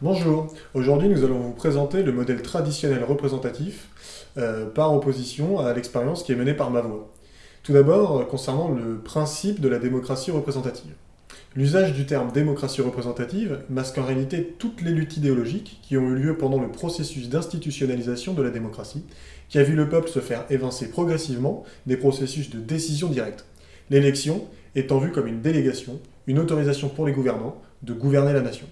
Bonjour, aujourd'hui nous allons vous présenter le modèle traditionnel représentatif euh, par opposition à l'expérience qui est menée par ma voix. Tout d'abord, euh, concernant le principe de la démocratie représentative. L'usage du terme démocratie représentative masque en réalité toutes les luttes idéologiques qui ont eu lieu pendant le processus d'institutionnalisation de la démocratie, qui a vu le peuple se faire évincer progressivement des processus de décision directe. L'élection étant vue comme une délégation, une autorisation pour les gouvernants de gouverner la nation.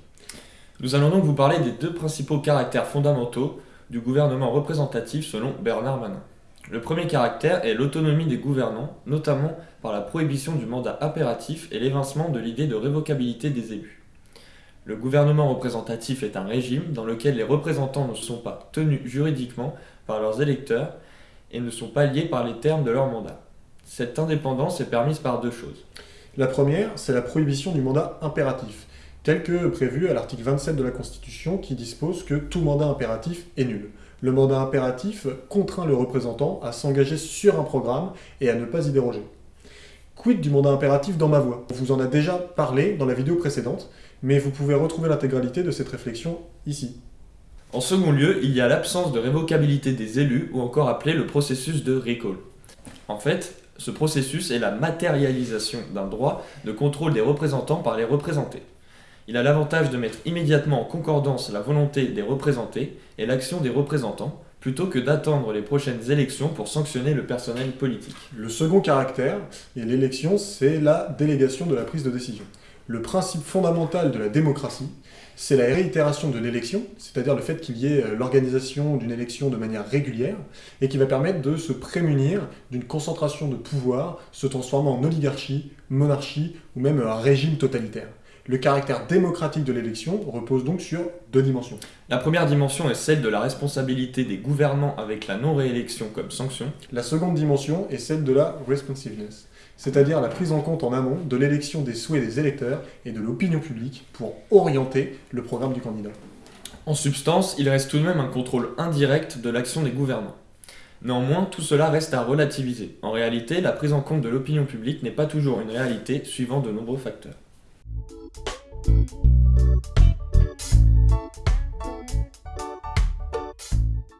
Nous allons donc vous parler des deux principaux caractères fondamentaux du gouvernement représentatif selon Bernard Manin. Le premier caractère est l'autonomie des gouvernants, notamment par la prohibition du mandat impératif et l'évincement de l'idée de révocabilité des élus. Le gouvernement représentatif est un régime dans lequel les représentants ne sont pas tenus juridiquement par leurs électeurs et ne sont pas liés par les termes de leur mandat. Cette indépendance est permise par deux choses. La première, c'est la prohibition du mandat impératif, tel que prévu à l'article 27 de la Constitution qui dispose que tout mandat impératif est nul. Le mandat impératif contraint le représentant à s'engager sur un programme et à ne pas y déroger. Quid du mandat impératif dans ma voix? On vous en a déjà parlé dans la vidéo précédente, mais vous pouvez retrouver l'intégralité de cette réflexion ici. En second lieu, il y a l'absence de révocabilité des élus, ou encore appelé le processus de recall. En fait, ce processus est la matérialisation d'un droit de contrôle des représentants par les représentés. Il a l'avantage de mettre immédiatement en concordance la volonté des représentés et l'action des représentants, plutôt que d'attendre les prochaines élections pour sanctionner le personnel politique. Le second caractère, et l'élection, c'est la délégation de la prise de décision. Le principe fondamental de la démocratie, c'est la réitération de l'élection, c'est-à-dire le fait qu'il y ait euh, l'organisation d'une élection de manière régulière, et qui va permettre de se prémunir d'une concentration de pouvoir se transformant en oligarchie, monarchie ou même un régime totalitaire. Le caractère démocratique de l'élection repose donc sur deux dimensions. La première dimension est celle de la responsabilité des gouvernants avec la non-réélection comme sanction. La seconde dimension est celle de la responsiveness, c'est-à-dire la prise en compte en amont de l'élection des souhaits des électeurs et de l'opinion publique pour orienter le programme du candidat. En substance, il reste tout de même un contrôle indirect de l'action des gouvernants. Néanmoins, tout cela reste à relativiser. En réalité, la prise en compte de l'opinion publique n'est pas toujours une réalité suivant de nombreux facteurs.